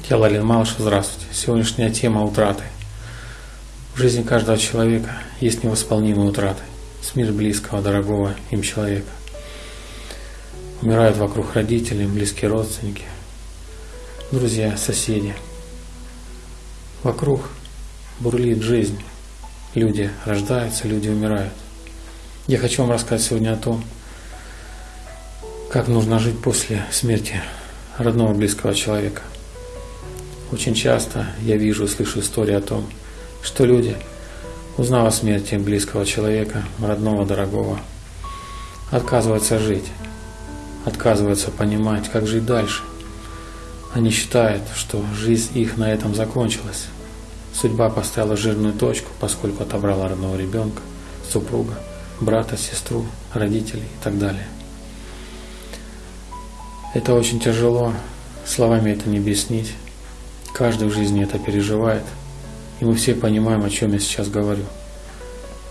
Я Лалин Малыш, здравствуйте. Сегодняшняя тема – утраты. В жизни каждого человека есть невосполнимые утраты. Смерть близкого, дорогого им человека. Умирают вокруг родители, близкие родственники, друзья, соседи. Вокруг бурлит жизнь. Люди рождаются, люди умирают. Я хочу вам рассказать сегодня о том, как нужно жить после смерти родного близкого человека. Очень часто я вижу и слышу истории о том, что люди, узнав о смерти близкого человека, родного, дорогого, отказываются жить, отказываются понимать, как жить дальше. Они считают, что жизнь их на этом закончилась. Судьба поставила жирную точку, поскольку отобрала родного ребенка, супруга, брата, сестру, родителей и так далее. Это очень тяжело, словами это не объяснить. Каждый в жизни это переживает, и мы все понимаем, о чем я сейчас говорю.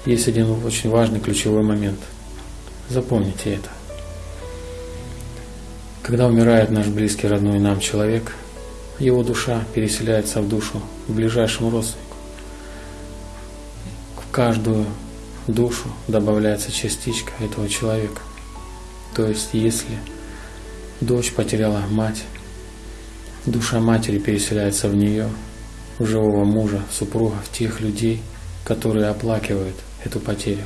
Есть один очень важный ключевой момент. Запомните это. Когда умирает наш близкий, родной нам человек, его душа переселяется в душу к ближайшему родственнику. В каждую душу добавляется частичка этого человека. То есть, если дочь потеряла мать, душа матери переселяется в нее, в живого мужа, супруга, в тех людей, которые оплакивают эту потерю.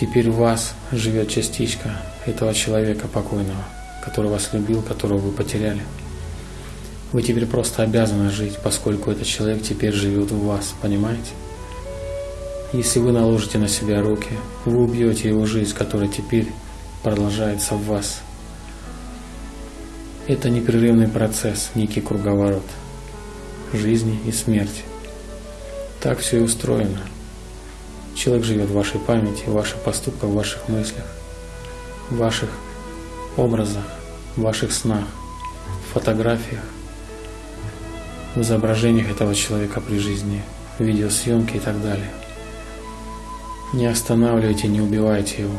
Теперь в вас живет частичка этого человека покойного, который вас любил, которого вы потеряли. Вы теперь просто обязаны жить, поскольку этот человек теперь живет в вас, понимаете? Если вы наложите на себя руки, вы убьете его жизнь, которая теперь продолжается в вас. Это непрерывный процесс, некий круговорот жизни и смерти. Так все и устроено. Человек живет в вашей памяти, в ваших поступках, в ваших мыслях, в ваших образах, в ваших снах, в фотографиях, в изображениях этого человека при жизни, в видеосъемке и так далее. Не останавливайте, не убивайте его.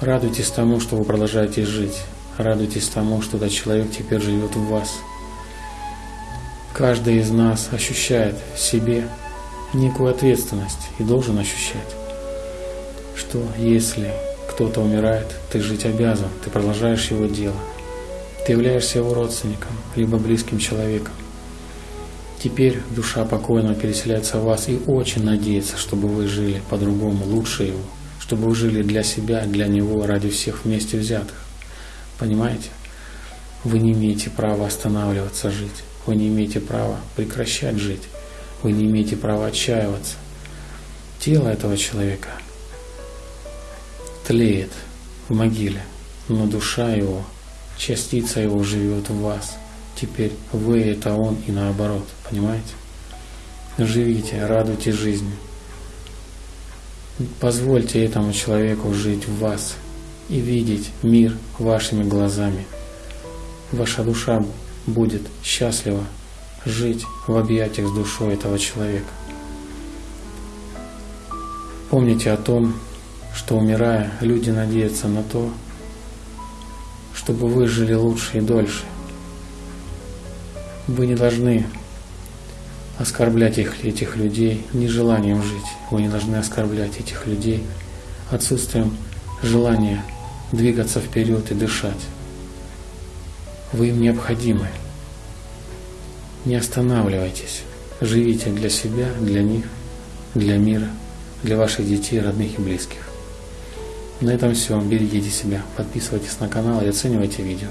Радуйтесь тому, что вы продолжаете жить. Радуйтесь тому, что этот человек теперь живет в вас. Каждый из нас ощущает в себе некую ответственность и должен ощущать, что если кто-то умирает, ты жить обязан, ты продолжаешь его дело. Ты являешься его родственником, либо близким человеком. Теперь душа покойного переселяется в вас и очень надеется, чтобы вы жили по-другому, лучше его, чтобы вы жили для себя, для него, ради всех вместе взятых. Понимаете? Вы не имеете права останавливаться жить. Вы не имеете права прекращать жить. Вы не имеете права отчаиваться. Тело этого человека тлеет в могиле, но душа его, частица его живет в вас – Теперь вы – это он и наоборот, понимаете? Живите, радуйте жизнью. Позвольте этому человеку жить в вас и видеть мир вашими глазами. Ваша душа будет счастлива жить в объятиях с душой этого человека. Помните о том, что умирая, люди надеются на то, чтобы вы жили лучше и дольше. Вы не должны оскорблять их, этих людей нежеланием жить. Вы не должны оскорблять этих людей отсутствием желания двигаться вперед и дышать. Вы им необходимы. Не останавливайтесь. Живите для себя, для них, для мира, для ваших детей, родных и близких. На этом все. Берегите себя. Подписывайтесь на канал и оценивайте видео.